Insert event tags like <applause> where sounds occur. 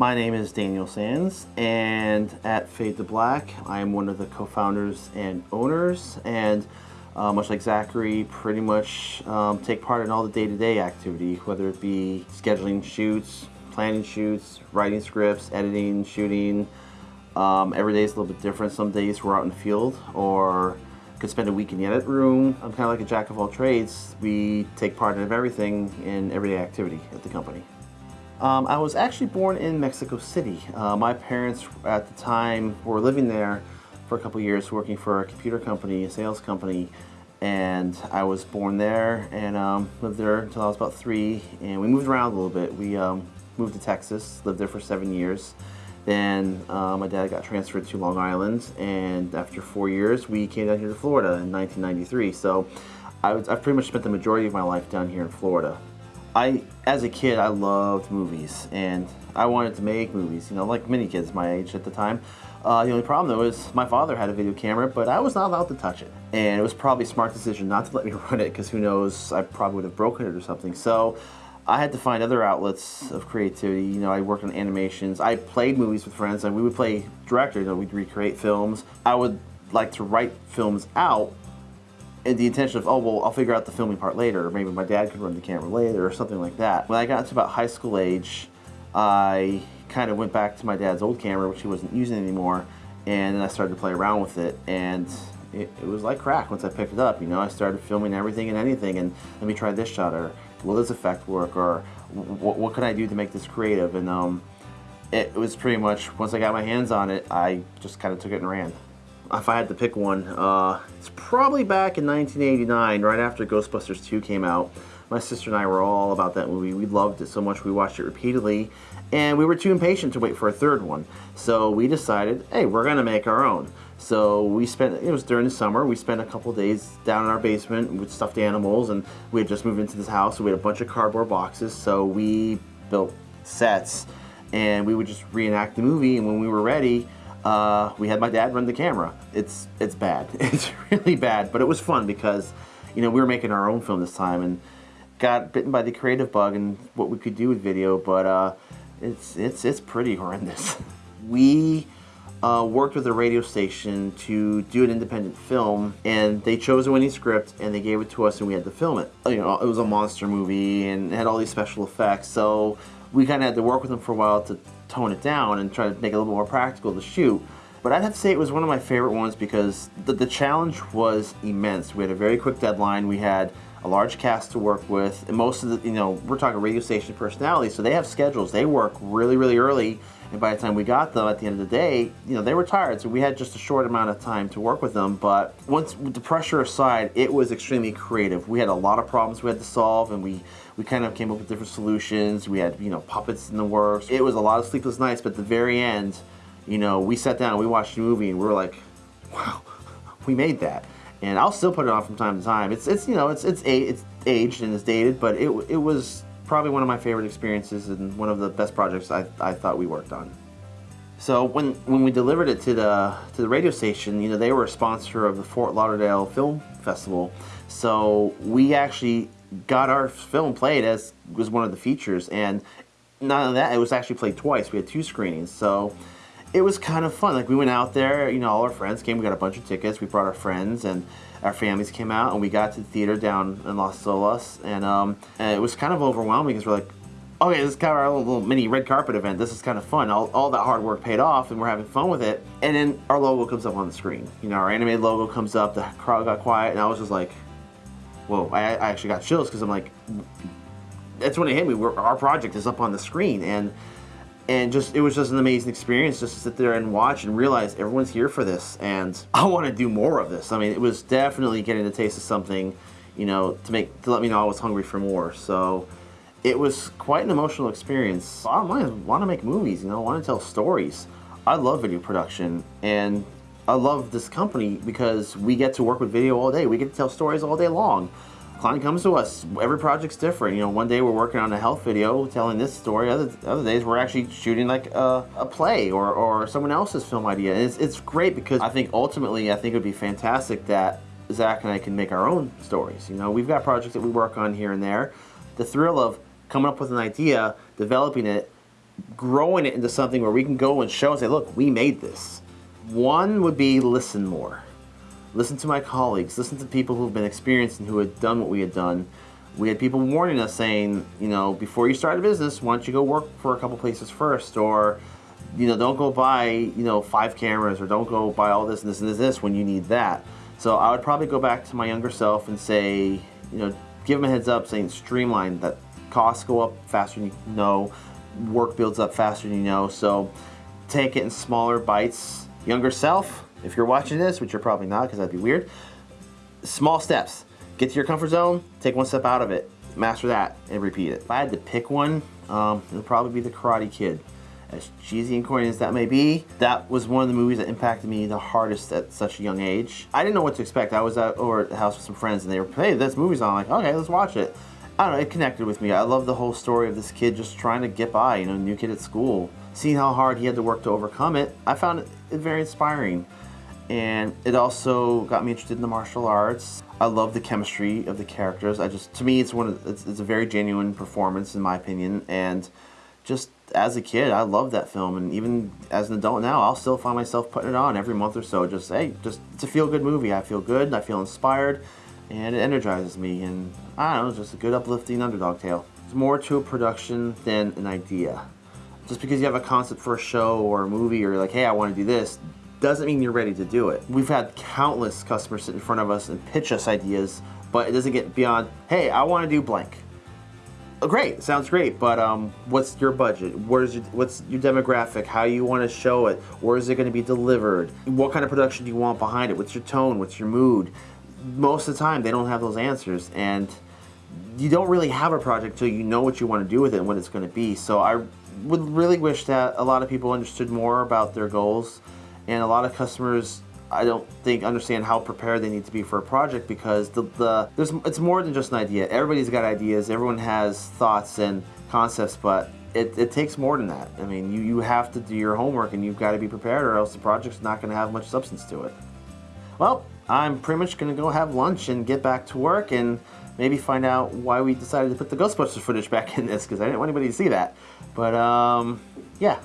My name is Daniel Sands, and at Fade to Black, I am one of the co-founders and owners, and uh, much like Zachary, pretty much um, take part in all the day-to-day activity, whether it be scheduling shoots, planning shoots, writing scripts, editing, shooting. Um, every day is a little bit different. Some days we're out in the field, or could spend a week in the edit room. I'm kind of like a jack of all trades. We take part in everything in everyday activity at the company. Um, I was actually born in Mexico City. Uh, my parents at the time were living there for a couple years working for a computer company, a sales company, and I was born there and um, lived there until I was about three and we moved around a little bit. We um, moved to Texas, lived there for seven years. Then uh, my dad got transferred to Long Island and after four years we came down here to Florida in 1993. So I have pretty much spent the majority of my life down here in Florida. I, as a kid, I loved movies, and I wanted to make movies, you know, like many kids my age at the time. Uh, the only problem, though, is my father had a video camera, but I was not allowed to touch it. And it was probably a smart decision not to <laughs> let me run it, because who knows, I probably would have broken it or something. So I had to find other outlets of creativity. You know, I worked on animations. I played movies with friends, and we would play director, you know, we'd recreate films. I would like to write films out the intention of, oh, well, I'll figure out the filming part later, or maybe my dad could run the camera later, or something like that. When I got to about high school age, I kind of went back to my dad's old camera, which he wasn't using anymore, and then I started to play around with it, and it, it, was like crack once I picked it up, you know, I started filming everything and anything, and let me try this shot, or will this effect work, or what, what can I do to make this creative, and um, it was pretty much, once I got my hands on it, I just kind of took it and ran if I had to pick one, uh, it's probably back in 1989, right after Ghostbusters 2 came out. My sister and I were all about that movie. We loved it so much we watched it repeatedly, and we were too impatient to wait for a third one. So we decided, hey, we're gonna make our own. So we spent, it was during the summer, we spent a couple days down in our basement with stuffed animals, and we had just moved into this house, so we had a bunch of cardboard boxes, so we built sets, and we would just reenact the movie, and when we were ready, uh, we had my dad run the camera. It's it's bad. <laughs> It's really bad, but it was fun because, you know, we were making our own film this time and got bitten by the creative bug and what we could do with video, but uh, it's it's it's pretty horrendous. <laughs> we uh, worked with a radio station to do an independent film, and they chose a winning script and they gave it to us, and we had to film it. You know, it was a monster movie and it had all these special effects, so we kind of had to work with them for a while to tone it down and try to make it a little more practical to shoot. But I'd have to say it was one of my favorite ones because the, the challenge was immense. We had a very quick deadline. We had a large cast to work with. And most of the, you know, we're talking radio station personalities, so they have schedules. They work really, really early. And by the time we got them at the end of the day, you know, they were tired. So we had just a short amount of time to work with them. But once the pressure aside, it was extremely creative. We had a lot of problems we had to solve and we, we kind of came up with different solutions. We had, you know, puppets in the works. It was a lot of sleepless nights, but at the very end, you know, we sat down, we watched the movie and we were like, wow, <laughs> we made that and I'll still put it on from time to time. It's it's you know it's it's it's aged and it's dated, but it it was probably one of my favorite experiences and one of the best projects I, I thought we worked on. So when when we delivered it to the to the radio station, you know they were a sponsor of the Fort Lauderdale Film Festival, so we actually got our film played as was one of the features, and not only that it was actually played twice. We had two screenings, so it was kind of fun. Like we went out there, you know, all our friends came. We got a bunch of tickets. We brought our friends and our families came out, and we got to the theater down in Las Olas, and, um, and it was kind of overwhelming because we're like, okay, this is kind of our little mini red carpet event. This is kind of fun. All, all that hard work paid off, and we're having fun with it. And then our logo comes up on the screen. You know, our animated logo comes up. The crowd got quiet, and I was just like, whoa! I, I actually got chills because I'm like, that's when it hit me. We're, our project is up on the screen, and and just it was just an amazing experience just to sit there and watch and realize everyone's here for this and I want to do more of this. I mean, it was definitely getting a taste of something, you know, to make to let me know I was hungry for more. So it was quite an emotional experience. I want to make movies, you know, I want to tell stories. I love video production and I love this company because we get to work with video all day. We get to tell stories all day long client comes to us. Every project's different. You know, one day we're working on a health video telling this story. Other other days we're actually shooting like a, a play or, or someone else's film idea. And it's, it's great because I think ultimately I think it would be fantastic that Zach and I can make our own stories. You know, we've got projects that we work on here and there. The thrill of coming up with an idea, developing it, growing it into something where we can go and show and say, look, we made this. One would be listen more. Listen to my colleagues, listen to people who've been experienced and who had done what we had done. We had people warning us saying, you know, before you start a business, why don't you go work for a couple places first? Or, you know, don't go buy, you know, five cameras or don't go buy all this and this and this, when you need that. So I would probably go back to my younger self and say, you know, give them a heads up saying streamline that costs go up faster than you know, work builds up faster than you know. So take it in smaller bites. Younger self, if you're watching this, which you're probably not because that'd be weird, small steps. Get to your comfort zone, take one step out of it, master that, and repeat it. If I had to pick one, um, it would probably be The Karate Kid. As cheesy and corny as that may be, that was one of the movies that impacted me the hardest at such a young age. I didn't know what to expect. I was at over at the house with some friends and they were, hey, this movie's on. I'm like, okay, let's watch it. I don't know, it connected with me. I love the whole story of this kid just trying to get by, you know, new kid at school. Seeing how hard he had to work to overcome it, I found it very inspiring. And it also got me interested in the martial arts. I love the chemistry of the characters. I just, to me, it's one of, it's, it's a very genuine performance in my opinion. And just as a kid, I loved that film. And even as an adult now, I'll still find myself putting it on every month or so. Just, hey, just, it's a feel good movie. I feel good, I feel inspired and it energizes me and I don't know, it's just a good uplifting underdog tale. It's more to a production than an idea. Just because you have a concept for a show or a movie or like, hey, I want to do this, doesn't mean you're ready to do it. We've had countless customers sit in front of us and pitch us ideas, but it doesn't get beyond, hey, I want to do blank. Oh, great, sounds great, but um, what's your budget? Where's your, what's your demographic? How you want to show it? Where is it going to be delivered? What kind of production do you want behind it? What's your tone? What's your mood? most of the time they don't have those answers and you don't really have a project until you know what you want to do with it and what it's going to be. So I would really wish that a lot of people understood more about their goals and a lot of customers I don't think understand how prepared they need to be for a project because the, the there's it's more than just an idea. Everybody's got ideas, everyone has thoughts and concepts, but it, it takes more than that. I mean, you, you have to do your homework and you've got to be prepared or else the project's not going to have much substance to it. Well, I'm pretty much going to go have lunch and get back to work and maybe find out why we decided to put the Ghostbusters footage back in this because I didn't want anybody to see that. But um, yeah,